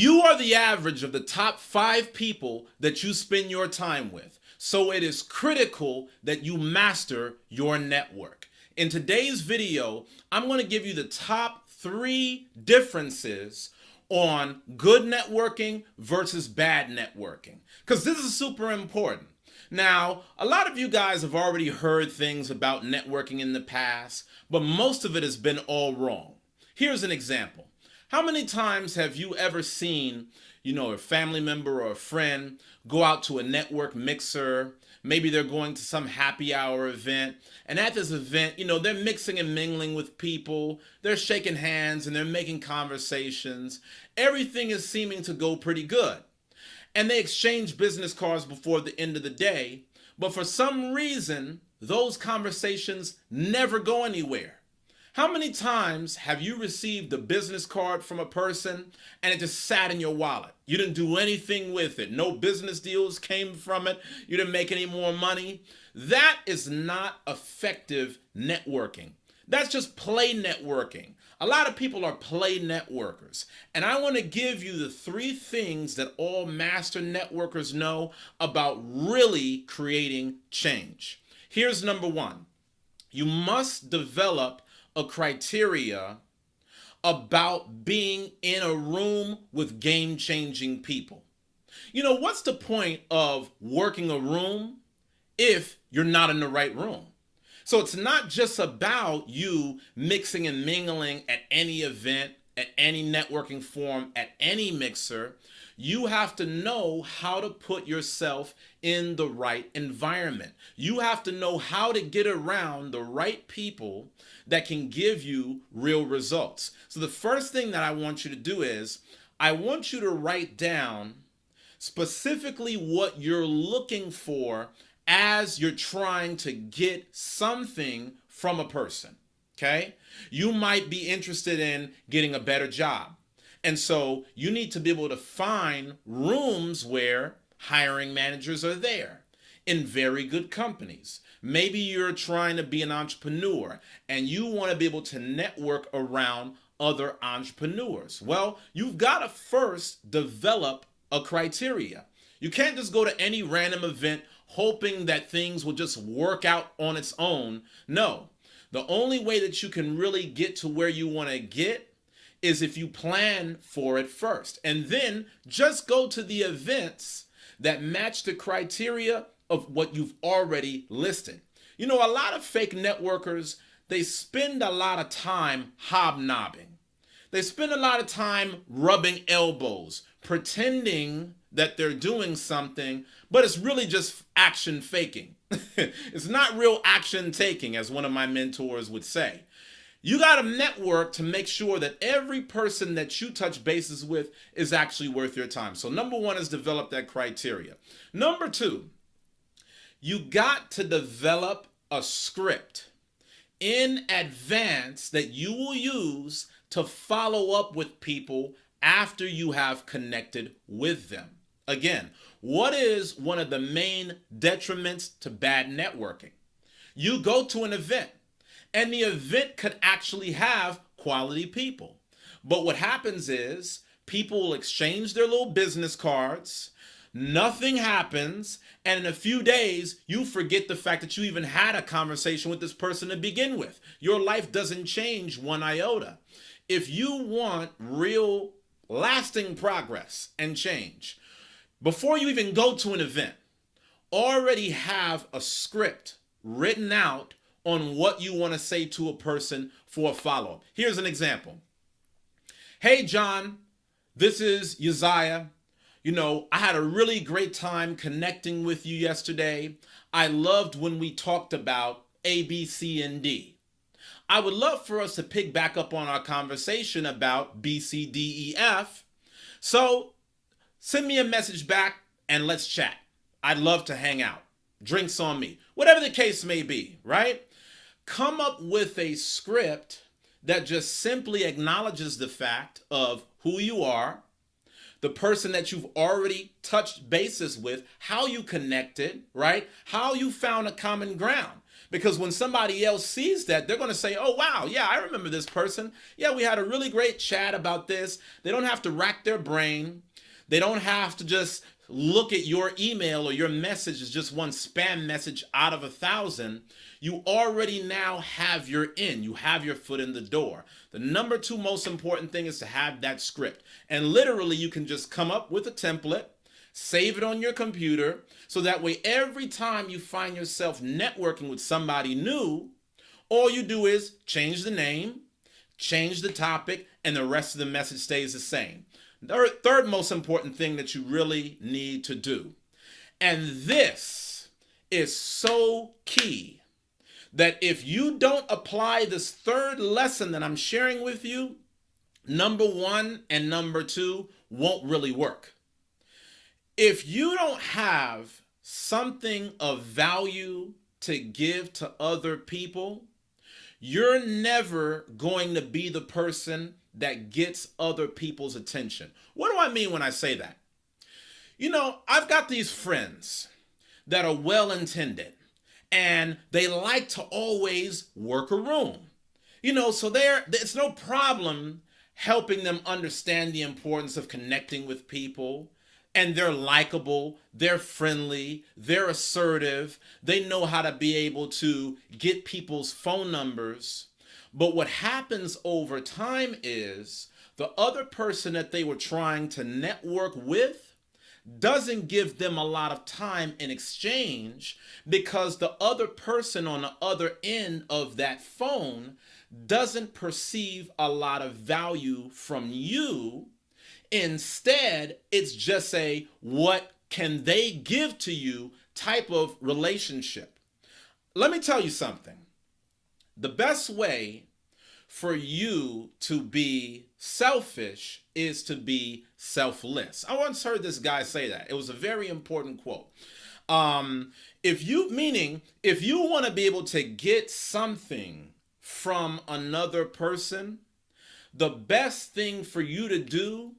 You are the average of the top five people that you spend your time with. So it is critical that you master your network. In today's video, I'm going to give you the top three differences on good networking versus bad networking. Because this is super important. Now, a lot of you guys have already heard things about networking in the past, but most of it has been all wrong. Here's an example. How many times have you ever seen, you know, a family member or a friend go out to a network mixer? Maybe they're going to some happy hour event. And at this event, you know, they're mixing and mingling with people. They're shaking hands and they're making conversations. Everything is seeming to go pretty good. And they exchange business cards before the end of the day. But for some reason, those conversations never go anywhere. How many times have you received a business card from a person and it just sat in your wallet? You didn't do anything with it. No business deals came from it. You didn't make any more money. That is not effective networking. That's just play networking. A lot of people are play networkers. And I want to give you the three things that all master networkers know about really creating change. Here's number one. You must develop a criteria about being in a room with game changing people. You know, what's the point of working a room if you're not in the right room? So it's not just about you mixing and mingling at any event, at any networking forum, at any mixer. You have to know how to put yourself in the right environment. You have to know how to get around the right people that can give you real results. So the first thing that I want you to do is I want you to write down specifically what you're looking for as you're trying to get something from a person. Okay. You might be interested in getting a better job. And so you need to be able to find rooms where hiring managers are there in very good companies. Maybe you're trying to be an entrepreneur and you want to be able to network around other entrepreneurs. Well, you've got to first develop a criteria. You can't just go to any random event hoping that things will just work out on its own. No, the only way that you can really get to where you want to get is if you plan for it first. And then just go to the events that match the criteria of what you've already listed. You know, a lot of fake networkers, they spend a lot of time hobnobbing. They spend a lot of time rubbing elbows, pretending that they're doing something, but it's really just action faking. it's not real action taking, as one of my mentors would say. You got to network to make sure that every person that you touch bases with is actually worth your time. So, number one is develop that criteria. Number two, you got to develop a script in advance that you will use to follow up with people after you have connected with them. Again, what is one of the main detriments to bad networking? You go to an event and the event could actually have quality people. But what happens is people will exchange their little business cards, nothing happens, and in a few days, you forget the fact that you even had a conversation with this person to begin with. Your life doesn't change one iota. If you want real lasting progress and change, before you even go to an event, already have a script written out on what you want to say to a person for a follow up. Here's an example Hey, John, this is Uzziah. You know, I had a really great time connecting with you yesterday. I loved when we talked about A, B, C, and D. I would love for us to pick back up on our conversation about B, C, D, E, F. So send me a message back and let's chat. I'd love to hang out. Drinks on me. Whatever the case may be, right? Come up with a script that just simply acknowledges the fact of who you are, the person that you've already touched bases with, how you connected, right? How you found a common ground. Because when somebody else sees that, they're going to say, oh, wow, yeah, I remember this person. Yeah, we had a really great chat about this. They don't have to rack their brain. They don't have to just look at your email or your message as just one spam message out of a thousand. You already now have your in. You have your foot in the door. The number two most important thing is to have that script. And literally, you can just come up with a template save it on your computer so that way every time you find yourself networking with somebody new, all you do is change the name, change the topic, and the rest of the message stays the same. The third most important thing that you really need to do, and this is so key that if you don't apply this third lesson that I'm sharing with you, number one and number two won't really work. If you don't have something of value to give to other people, you're never going to be the person that gets other people's attention. What do I mean when I say that? You know, I've got these friends that are well intended and they like to always work a room. You know, so there it's no problem helping them understand the importance of connecting with people and they're likable, they're friendly, they're assertive, they know how to be able to get people's phone numbers. But what happens over time is the other person that they were trying to network with doesn't give them a lot of time in exchange because the other person on the other end of that phone doesn't perceive a lot of value from you Instead, it's just a what can they give to you type of relationship. Let me tell you something. The best way for you to be selfish is to be selfless. I once heard this guy say that. It was a very important quote. Um, if you, meaning, if you want to be able to get something from another person, the best thing for you to do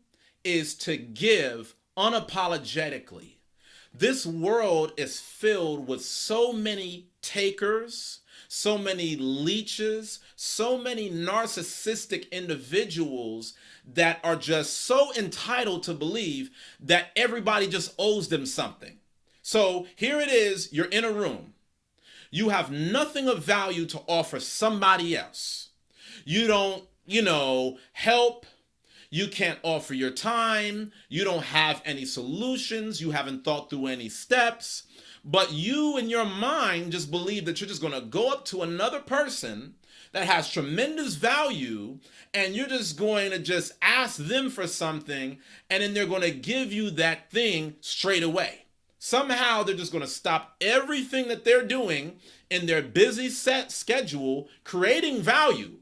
is to give unapologetically. This world is filled with so many takers, so many leeches, so many narcissistic individuals that are just so entitled to believe that everybody just owes them something. So here it is, you're in a room. You have nothing of value to offer somebody else. You don't, you know, help, you can't offer your time. You don't have any solutions. You haven't thought through any steps. But you in your mind just believe that you're just going to go up to another person that has tremendous value and you're just going to just ask them for something and then they're going to give you that thing straight away. Somehow they're just going to stop everything that they're doing in their busy set schedule creating value.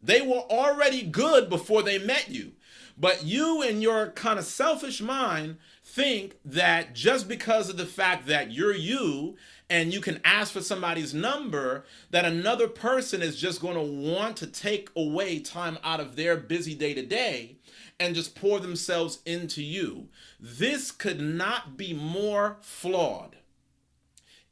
They were already good before they met you. But you in your kind of selfish mind think that just because of the fact that you're you and you can ask for somebody's number, that another person is just going to want to take away time out of their busy day to day and just pour themselves into you. This could not be more flawed.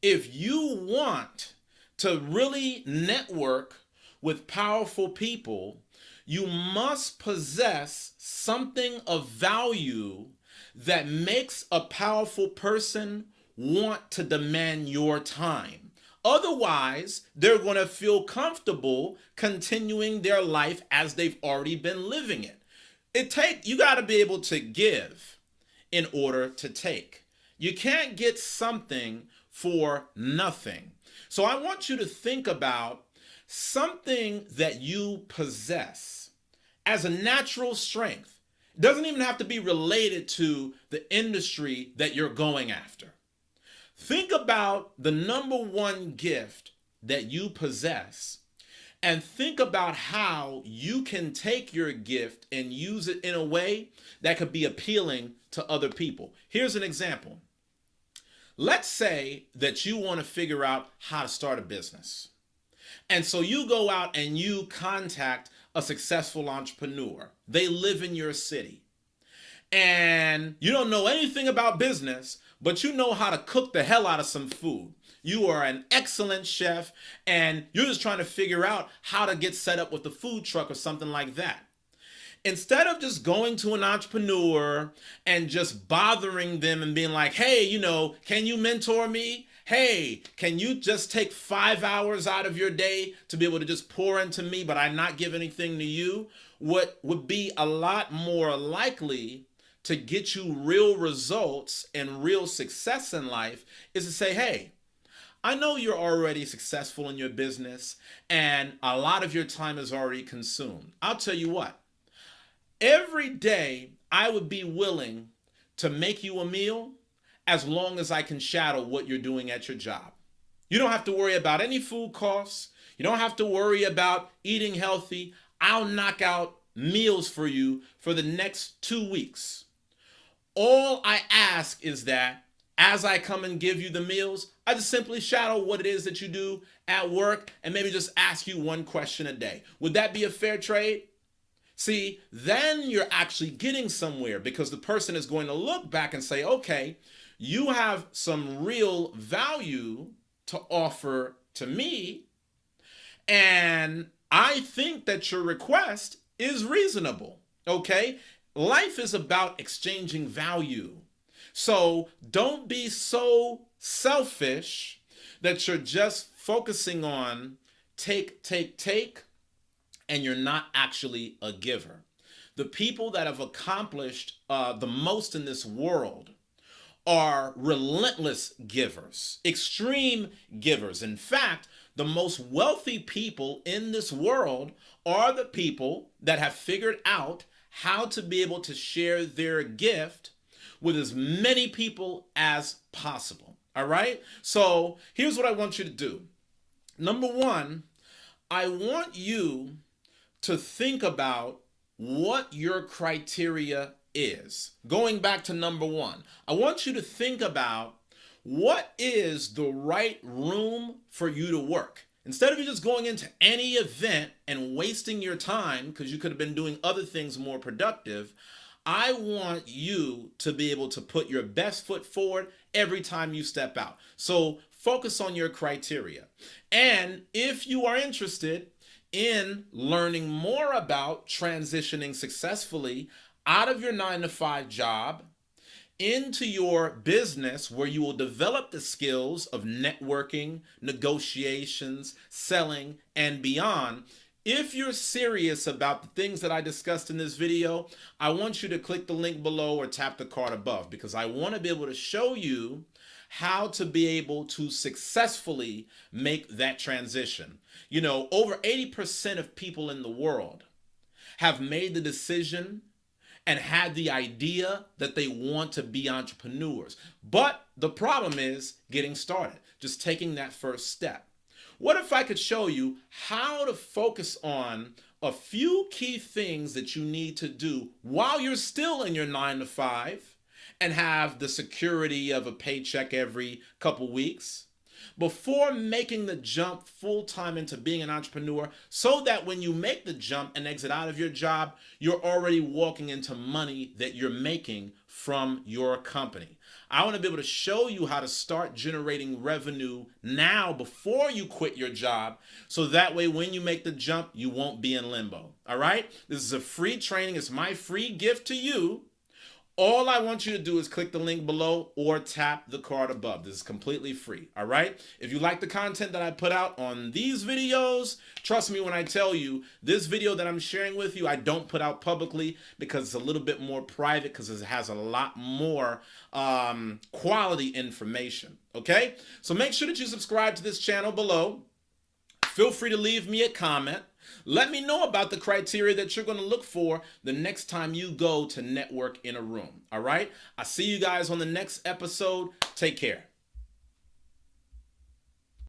If you want to really network with powerful people, you must possess something of value that makes a powerful person want to demand your time. Otherwise, they're going to feel comfortable continuing their life as they've already been living it. It take you got to be able to give in order to take. You can't get something for nothing. So I want you to think about something that you possess as a natural strength. It doesn't even have to be related to the industry that you're going after. Think about the number one gift that you possess and think about how you can take your gift and use it in a way that could be appealing to other people. Here's an example. Let's say that you want to figure out how to start a business. And so you go out and you contact a successful entrepreneur. They live in your city. And you don't know anything about business, but you know how to cook the hell out of some food. You are an excellent chef and you're just trying to figure out how to get set up with the food truck or something like that. Instead of just going to an entrepreneur and just bothering them and being like, hey, you know, can you mentor me? Hey, can you just take five hours out of your day to be able to just pour into me, but I not give anything to you? What would be a lot more likely to get you real results and real success in life is to say, hey, I know you're already successful in your business and a lot of your time is already consumed. I'll tell you what, every day I would be willing to make you a meal as long as I can shadow what you're doing at your job. You don't have to worry about any food costs. You don't have to worry about eating healthy. I'll knock out meals for you for the next two weeks. All I ask is that as I come and give you the meals, I just simply shadow what it is that you do at work and maybe just ask you one question a day. Would that be a fair trade? See, then you're actually getting somewhere because the person is going to look back and say, okay, you have some real value to offer to me. And I think that your request is reasonable. Okay. Life is about exchanging value. So don't be so selfish that you're just focusing on take, take, take, and you're not actually a giver. The people that have accomplished uh, the most in this world are relentless givers, extreme givers. In fact, the most wealthy people in this world are the people that have figured out how to be able to share their gift with as many people as possible. All right. So here's what I want you to do. Number one, I want you to think about what your criteria is. Going back to number one, I want you to think about what is the right room for you to work. Instead of you just going into any event and wasting your time because you could have been doing other things more productive, I want you to be able to put your best foot forward every time you step out. So focus on your criteria. And if you are interested in learning more about transitioning successfully out of your nine to five job into your business where you will develop the skills of networking, negotiations, selling, and beyond. If you're serious about the things that I discussed in this video, I want you to click the link below or tap the card above because I want to be able to show you how to be able to successfully make that transition. You know, over 80% of people in the world have made the decision and had the idea that they want to be entrepreneurs. But the problem is getting started, just taking that first step. What if I could show you how to focus on a few key things that you need to do while you're still in your nine to five and have the security of a paycheck every couple weeks before making the jump full time into being an entrepreneur so that when you make the jump and exit out of your job, you're already walking into money that you're making from your company. I want to be able to show you how to start generating revenue now before you quit your job. So that way, when you make the jump, you won't be in limbo. All right. This is a free training. It's my free gift to you all I want you to do is click the link below or tap the card above. This is completely free, all right? If you like the content that I put out on these videos, trust me when I tell you, this video that I'm sharing with you, I don't put out publicly because it's a little bit more private because it has a lot more um, quality information, okay? So make sure that you subscribe to this channel below. Feel free to leave me a comment. Let me know about the criteria that you're going to look for the next time you go to network in a room. All right. I see you guys on the next episode. Take care.